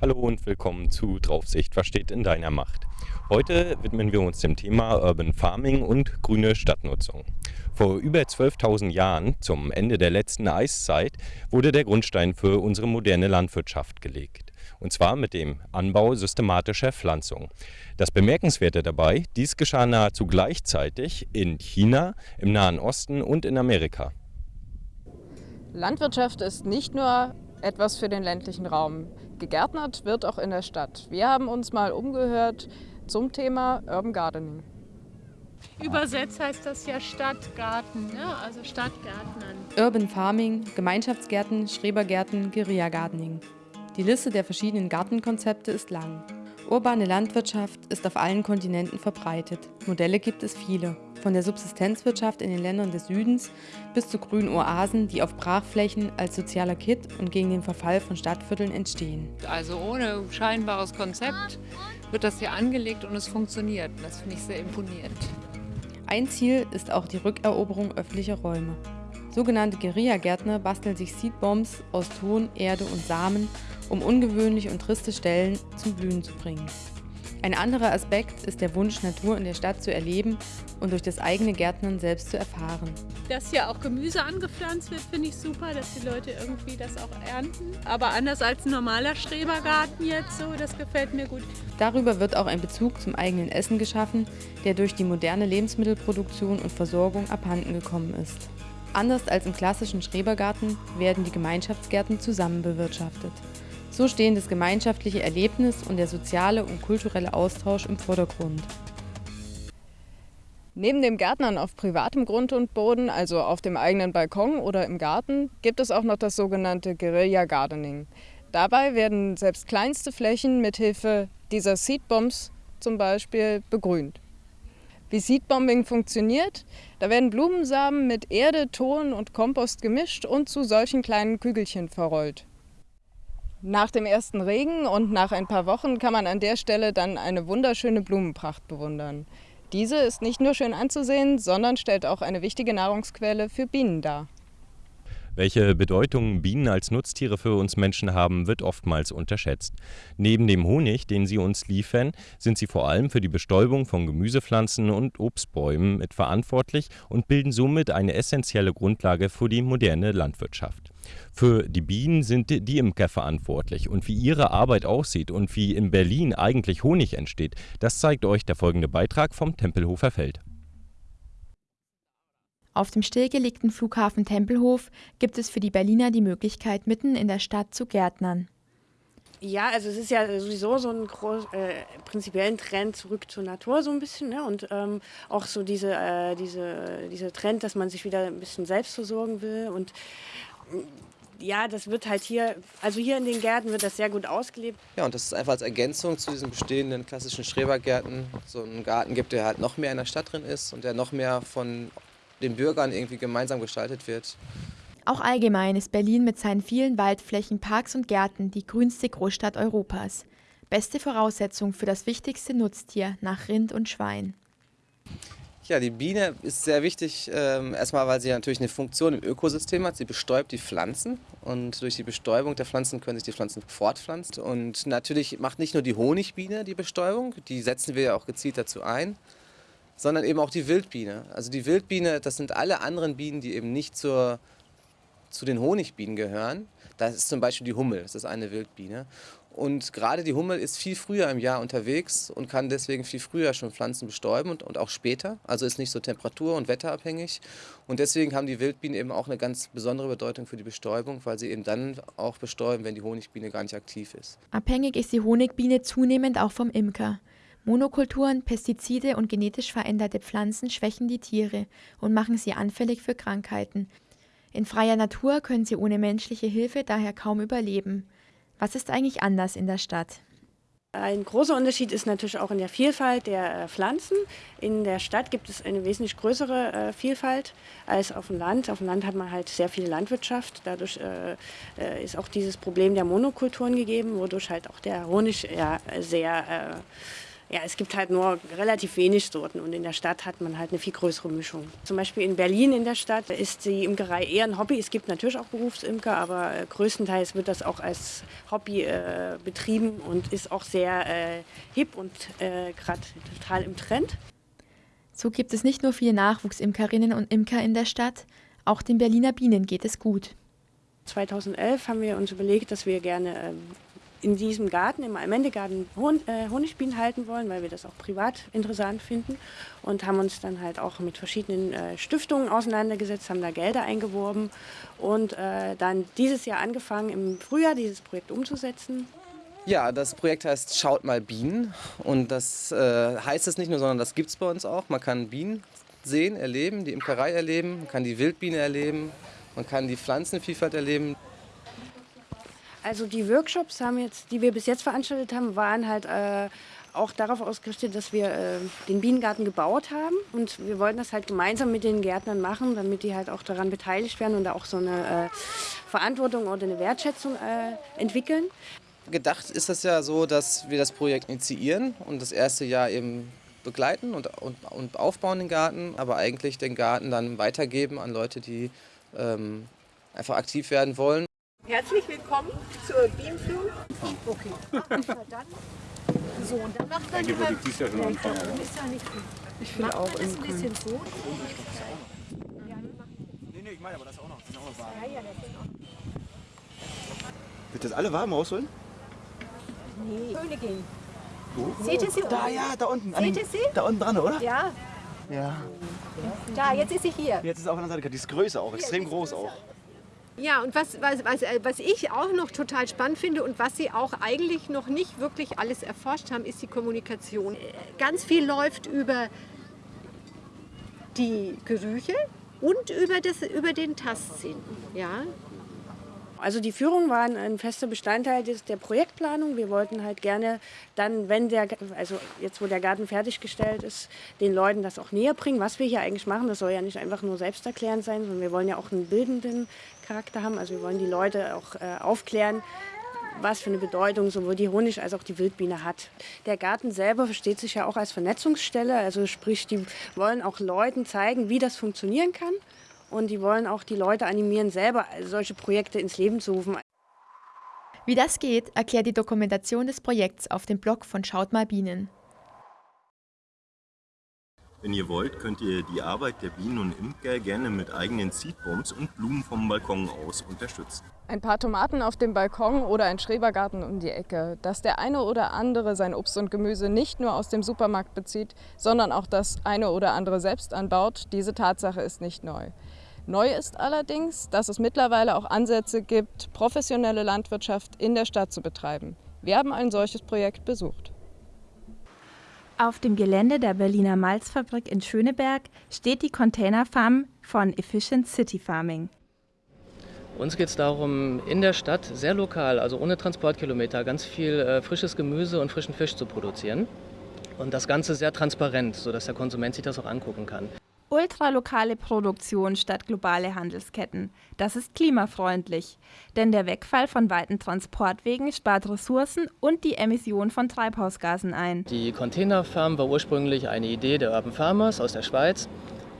Hallo und willkommen zu Draufsicht, was steht in deiner Macht? Heute widmen wir uns dem Thema Urban Farming und grüne Stadtnutzung. Vor über 12.000 Jahren, zum Ende der letzten Eiszeit, wurde der Grundstein für unsere moderne Landwirtschaft gelegt. Und zwar mit dem Anbau systematischer Pflanzung. Das Bemerkenswerte dabei, dies geschah nahezu gleichzeitig in China, im Nahen Osten und in Amerika. Landwirtschaft ist nicht nur etwas für den ländlichen Raum. Gegärtnert wird auch in der Stadt. Wir haben uns mal umgehört zum Thema Urban Gardening. Übersetzt heißt das ja Stadtgarten, ne? also Stadtgärtnern. Urban Farming, Gemeinschaftsgärten, Schrebergärten, Guerilla-Gardening. Die Liste der verschiedenen Gartenkonzepte ist lang. Urbane Landwirtschaft ist auf allen Kontinenten verbreitet. Modelle gibt es viele. Von der Subsistenzwirtschaft in den Ländern des Südens bis zu grünen Oasen, die auf Brachflächen als sozialer Kit und gegen den Verfall von Stadtvierteln entstehen. Also ohne scheinbares Konzept wird das hier angelegt und es funktioniert. Das finde ich sehr imponierend. Ein Ziel ist auch die Rückeroberung öffentlicher Räume. Sogenannte Guerilla-Gärtner basteln sich Seedbombs aus Ton, Erde und Samen um ungewöhnliche und triste Stellen zum Blühen zu bringen. Ein anderer Aspekt ist der Wunsch, Natur in der Stadt zu erleben und durch das eigene Gärtnern selbst zu erfahren. Dass hier auch Gemüse angepflanzt wird, finde ich super, dass die Leute irgendwie das auch ernten. Aber anders als ein normaler Schrebergarten jetzt so, das gefällt mir gut. Darüber wird auch ein Bezug zum eigenen Essen geschaffen, der durch die moderne Lebensmittelproduktion und Versorgung abhanden gekommen ist. Anders als im klassischen Schrebergarten werden die Gemeinschaftsgärten zusammen bewirtschaftet. So stehen das gemeinschaftliche Erlebnis und der soziale und kulturelle Austausch im Vordergrund. Neben dem Gärtnern auf privatem Grund und Boden, also auf dem eigenen Balkon oder im Garten, gibt es auch noch das sogenannte Guerilla Gardening. Dabei werden selbst kleinste Flächen mit Hilfe dieser Seedbombs zum Beispiel begrünt. Wie Seedbombing funktioniert? Da werden Blumensamen mit Erde, Ton und Kompost gemischt und zu solchen kleinen Kügelchen verrollt. Nach dem ersten Regen und nach ein paar Wochen kann man an der Stelle dann eine wunderschöne Blumenpracht bewundern. Diese ist nicht nur schön anzusehen, sondern stellt auch eine wichtige Nahrungsquelle für Bienen dar. Welche Bedeutung Bienen als Nutztiere für uns Menschen haben, wird oftmals unterschätzt. Neben dem Honig, den sie uns liefern, sind sie vor allem für die Bestäubung von Gemüsepflanzen und Obstbäumen mitverantwortlich und bilden somit eine essentielle Grundlage für die moderne Landwirtschaft. Für die Bienen sind die Imker verantwortlich und wie ihre Arbeit aussieht und wie in Berlin eigentlich Honig entsteht, das zeigt euch der folgende Beitrag vom Tempelhofer Feld. Auf dem stillgelegten Flughafen Tempelhof gibt es für die Berliner die Möglichkeit, mitten in der Stadt zu gärtnern. Ja, also es ist ja sowieso so ein groß, äh, prinzipiellen Trend zurück zur Natur so ein bisschen. Ne? Und ähm, auch so diese, äh, diese, dieser Trend, dass man sich wieder ein bisschen selbst versorgen will. Und ja, das wird halt hier, also hier in den Gärten wird das sehr gut ausgelebt. Ja, und das ist einfach als Ergänzung zu diesen bestehenden klassischen Schrebergärten so einen Garten gibt, der halt noch mehr in der Stadt drin ist und der noch mehr von den Bürgern irgendwie gemeinsam gestaltet wird. Auch allgemein ist Berlin mit seinen vielen Waldflächen, Parks und Gärten die grünste Großstadt Europas. Beste Voraussetzung für das wichtigste Nutztier nach Rind und Schwein. Ja, die Biene ist sehr wichtig, ähm, erstmal weil sie natürlich eine Funktion im Ökosystem hat. Sie bestäubt die Pflanzen und durch die Bestäubung der Pflanzen können sich die Pflanzen fortpflanzen. Und natürlich macht nicht nur die Honigbiene die Bestäubung, die setzen wir ja auch gezielt dazu ein, sondern eben auch die Wildbiene. Also die Wildbiene, das sind alle anderen Bienen, die eben nicht zur, zu den Honigbienen gehören. Das ist zum Beispiel die Hummel, das ist eine Wildbiene. Und gerade die Hummel ist viel früher im Jahr unterwegs und kann deswegen viel früher schon Pflanzen bestäuben und, und auch später. Also ist nicht so temperatur- und wetterabhängig. Und deswegen haben die Wildbienen eben auch eine ganz besondere Bedeutung für die Bestäubung, weil sie eben dann auch bestäuben, wenn die Honigbiene gar nicht aktiv ist. Abhängig ist die Honigbiene zunehmend auch vom Imker. Monokulturen, Pestizide und genetisch veränderte Pflanzen schwächen die Tiere und machen sie anfällig für Krankheiten. In freier Natur können sie ohne menschliche Hilfe daher kaum überleben. Was ist eigentlich anders in der Stadt? Ein großer Unterschied ist natürlich auch in der Vielfalt der äh, Pflanzen. In der Stadt gibt es eine wesentlich größere äh, Vielfalt als auf dem Land. Auf dem Land hat man halt sehr viel Landwirtschaft. Dadurch äh, ist auch dieses Problem der Monokulturen gegeben, wodurch halt auch der Honig sehr Ja, es gibt halt nur relativ wenig Sorten und in der Stadt hat man halt eine viel größere Mischung. Zum Beispiel in Berlin in der Stadt ist die Imkerei eher ein Hobby. Es gibt natürlich auch Berufsimker, aber äh, größtenteils wird das auch als Hobby äh, betrieben und ist auch sehr äh, hip und äh, gerade total im Trend. So gibt es nicht nur viele Nachwuchsimkerinnen und Imker in der Stadt, auch den Berliner Bienen geht es gut. 2011 haben wir uns überlegt, dass wir gerne ähm, in diesem Garten, im Almendegarten, Hon äh, Honigbienen halten wollen, weil wir das auch privat interessant finden. Und haben uns dann halt auch mit verschiedenen äh, Stiftungen auseinandergesetzt, haben da Gelder eingeworben und äh, dann dieses Jahr angefangen, im Frühjahr dieses Projekt umzusetzen. Ja, das Projekt heißt Schaut mal Bienen. Und das äh, heißt es nicht nur, sondern das gibt es bei uns auch. Man kann Bienen sehen, erleben, die Imkerei erleben, man kann die Wildbiene erleben, man kann die Pflanzenvielfalt erleben. Also die Workshops, haben jetzt, die wir bis jetzt veranstaltet haben, waren halt äh, auch darauf ausgerichtet, dass wir äh, den Bienengarten gebaut haben. Und wir wollten das halt gemeinsam mit den Gärtnern machen, damit die halt auch daran beteiligt werden und da auch so eine äh, Verantwortung oder eine Wertschätzung äh, entwickeln. Gedacht ist das ja so, dass wir das Projekt initiieren und das erste Jahr eben begleiten und, und, und aufbauen den Garten, aber eigentlich den Garten dann weitergeben an Leute, die ähm, einfach aktiv werden wollen. Herzlich willkommen zur Bienenflug. Okay. dann. So, und dann macht man die mal... Ist ja schon anfangen. Ist ja nicht gut. Ich finde auch das ein bisschen so. Nee, nee, ich meine aber das auch noch. Das ist auch noch warm. Ja, ja, das ist auch. Wird das alle warm rausholen? Nee. Königin. Wo? Seht ihr sie? Da, ja, da unten. Seht ihr sie? Da unten dran, oder? Ja. Ja. Da, jetzt ist sie hier. Jetzt ist sie auf der anderen Seite. Die ist größer auch, extrem groß auch. Ja, und was, was, was, äh, was ich auch noch total spannend finde und was Sie auch eigentlich noch nicht wirklich alles erforscht haben, ist die Kommunikation. Ganz viel läuft über die Gerüche und über, das, über den Tastsinn. Ja? Also die Führung war ein fester Bestandteil des, der Projektplanung. Wir wollten halt gerne dann, wenn der, also jetzt wo der Garten fertiggestellt ist, den Leuten das auch näher bringen, was wir hier eigentlich machen. Das soll ja nicht einfach nur selbsterklärend sein, sondern wir wollen ja auch einen bildenden Charakter haben. Also wir wollen die Leute auch äh, aufklären, was für eine Bedeutung sowohl die Honig als auch die Wildbiene hat. Der Garten selber versteht sich ja auch als Vernetzungsstelle, also sprich, die wollen auch Leuten zeigen, wie das funktionieren kann. Und die wollen auch die Leute animieren, selber solche Projekte ins Leben zu rufen. Wie das geht, erklärt die Dokumentation des Projekts auf dem Blog von Schaut mal Bienen. Wenn ihr wollt, könnt ihr die Arbeit der Bienen und Imker gerne mit eigenen Seedbombs und Blumen vom Balkon aus unterstützen. Ein paar Tomaten auf dem Balkon oder ein Schrebergarten um die Ecke. Dass der eine oder andere sein Obst und Gemüse nicht nur aus dem Supermarkt bezieht, sondern auch das eine oder andere selbst anbaut, diese Tatsache ist nicht neu. Neu ist allerdings, dass es mittlerweile auch Ansätze gibt, professionelle Landwirtschaft in der Stadt zu betreiben. Wir haben ein solches Projekt besucht. Auf dem Gelände der Berliner Malzfabrik in Schöneberg steht die Containerfarm von Efficient City Farming. Uns geht es darum, in der Stadt sehr lokal, also ohne Transportkilometer, ganz viel äh, frisches Gemüse und frischen Fisch zu produzieren. Und das Ganze sehr transparent, sodass der Konsument sich das auch angucken kann. Ultralokale Produktion statt globale Handelsketten. Das ist klimafreundlich, denn der Wegfall von weiten Transportwegen spart Ressourcen und die Emission von Treibhausgasen ein. Die Containerfarm war ursprünglich eine Idee der Urban Farmers aus der Schweiz.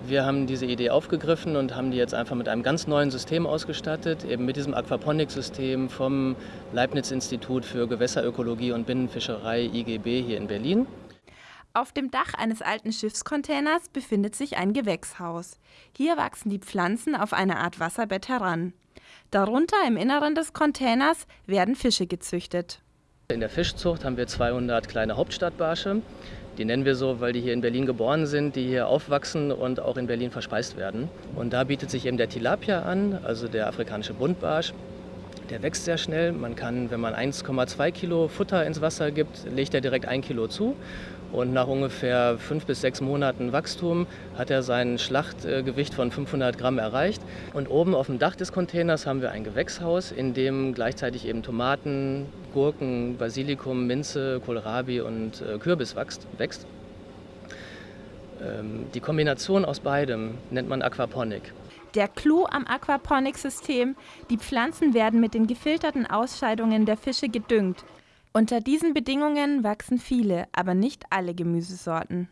Wir haben diese Idee aufgegriffen und haben die jetzt einfach mit einem ganz neuen System ausgestattet, eben mit diesem Aquaponik-System vom Leibniz-Institut für Gewässerökologie und Binnenfischerei IGB hier in Berlin. Auf dem Dach eines alten Schiffscontainers befindet sich ein Gewächshaus. Hier wachsen die Pflanzen auf eine Art Wasserbett heran. Darunter im Inneren des Containers werden Fische gezüchtet. In der Fischzucht haben wir 200 kleine Hauptstadtbarsche. Die nennen wir so, weil die hier in Berlin geboren sind, die hier aufwachsen und auch in Berlin verspeist werden. Und da bietet sich eben der Tilapia an, also der afrikanische Buntbarsch. Der wächst sehr schnell. Man kann, wenn man 1,2 Kilo Futter ins Wasser gibt, legt er direkt ein Kilo zu. Und nach ungefähr fünf bis sechs Monaten Wachstum hat er sein Schlachtgewicht von 500 Gramm erreicht. Und oben auf dem Dach des Containers haben wir ein Gewächshaus, in dem gleichzeitig eben Tomaten, Gurken, Basilikum, Minze, Kohlrabi und äh, Kürbis wächst. Ähm, die Kombination aus beidem nennt man Aquaponik. Der Clou am Aquaponik-System, die Pflanzen werden mit den gefilterten Ausscheidungen der Fische gedüngt. Unter diesen Bedingungen wachsen viele, aber nicht alle Gemüsesorten.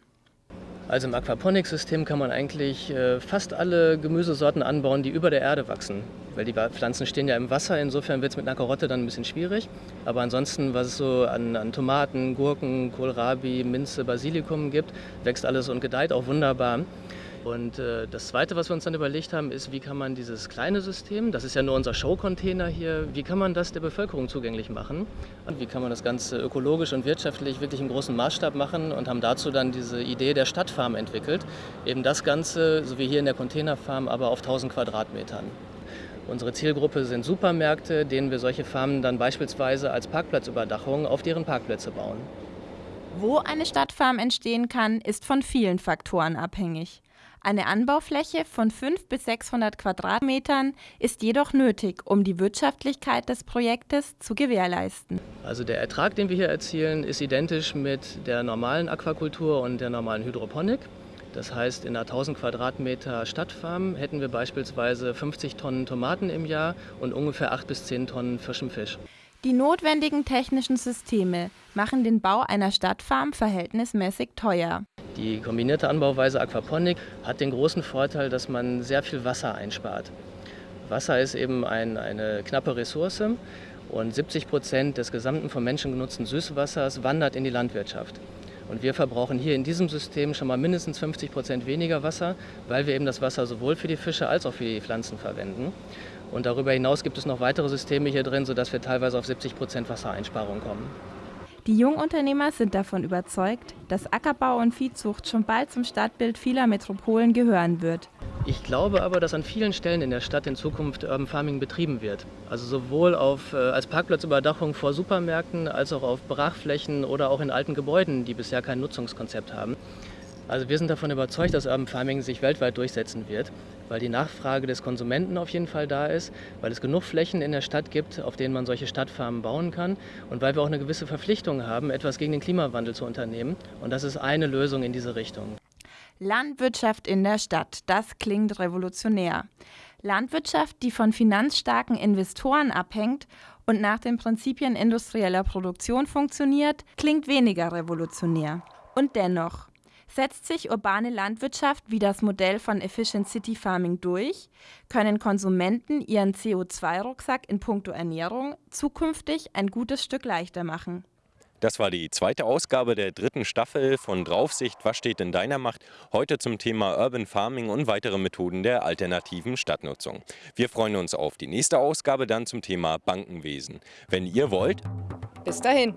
Also im Aquaponics-System kann man eigentlich äh, fast alle Gemüsesorten anbauen, die über der Erde wachsen. Weil die Pflanzen stehen ja im Wasser, insofern wird es mit einer Karotte dann ein bisschen schwierig. Aber ansonsten, was es so an, an Tomaten, Gurken, Kohlrabi, Minze, Basilikum gibt, wächst alles und gedeiht auch wunderbar. Und äh, das Zweite, was wir uns dann überlegt haben, ist, wie kann man dieses kleine System, das ist ja nur unser Show-Container hier, wie kann man das der Bevölkerung zugänglich machen? Und wie kann man das Ganze ökologisch und wirtschaftlich wirklich im großen Maßstab machen und haben dazu dann diese Idee der Stadtfarm entwickelt. Eben das Ganze, so wie hier in der Containerfarm, aber auf 1000 Quadratmetern. Unsere Zielgruppe sind Supermärkte, denen wir solche Farmen dann beispielsweise als Parkplatzüberdachung auf deren Parkplätze bauen. Wo eine Stadtfarm entstehen kann, ist von vielen Faktoren abhängig. Eine Anbaufläche von 500 bis 600 Quadratmetern ist jedoch nötig, um die Wirtschaftlichkeit des Projektes zu gewährleisten. Also der Ertrag, den wir hier erzielen, ist identisch mit der normalen Aquakultur und der normalen Hydroponik. Das heißt, in einer 1000 Quadratmeter Stadtfarm hätten wir beispielsweise 50 Tonnen Tomaten im Jahr und ungefähr 8 bis 10 Tonnen frischen Fisch. Die notwendigen technischen Systeme machen den Bau einer Stadtfarm verhältnismäßig teuer. Die kombinierte Anbauweise Aquaponik hat den großen Vorteil, dass man sehr viel Wasser einspart. Wasser ist eben ein, eine knappe Ressource und 70 Prozent des gesamten vom Menschen genutzten Süßwassers wandert in die Landwirtschaft. Und wir verbrauchen hier in diesem System schon mal mindestens 50 Prozent weniger Wasser, weil wir eben das Wasser sowohl für die Fische als auch für die Pflanzen verwenden. Und darüber hinaus gibt es noch weitere Systeme hier drin, sodass wir teilweise auf 70 Prozent Wassereinsparung kommen. Die Jungunternehmer sind davon überzeugt, dass Ackerbau und Viehzucht schon bald zum Stadtbild vieler Metropolen gehören wird. Ich glaube aber, dass an vielen Stellen in der Stadt in Zukunft Urban Farming betrieben wird. Also sowohl auf, äh, als Parkplatzüberdachung vor Supermärkten als auch auf Brachflächen oder auch in alten Gebäuden, die bisher kein Nutzungskonzept haben. Also wir sind davon überzeugt, dass Urban Farming sich weltweit durchsetzen wird, weil die Nachfrage des Konsumenten auf jeden Fall da ist, weil es genug Flächen in der Stadt gibt, auf denen man solche Stadtfarmen bauen kann und weil wir auch eine gewisse Verpflichtung haben, etwas gegen den Klimawandel zu unternehmen. Und das ist eine Lösung in diese Richtung. Landwirtschaft in der Stadt, das klingt revolutionär. Landwirtschaft, die von finanzstarken Investoren abhängt und nach den Prinzipien industrieller Produktion funktioniert, klingt weniger revolutionär. Und dennoch, Setzt sich urbane Landwirtschaft wie das Modell von Efficient City Farming durch, können Konsumenten ihren CO2-Rucksack in puncto Ernährung zukünftig ein gutes Stück leichter machen. Das war die zweite Ausgabe der dritten Staffel von Draufsicht, was steht in deiner Macht? Heute zum Thema Urban Farming und weitere Methoden der alternativen Stadtnutzung. Wir freuen uns auf die nächste Ausgabe dann zum Thema Bankenwesen. Wenn ihr wollt, bis dahin.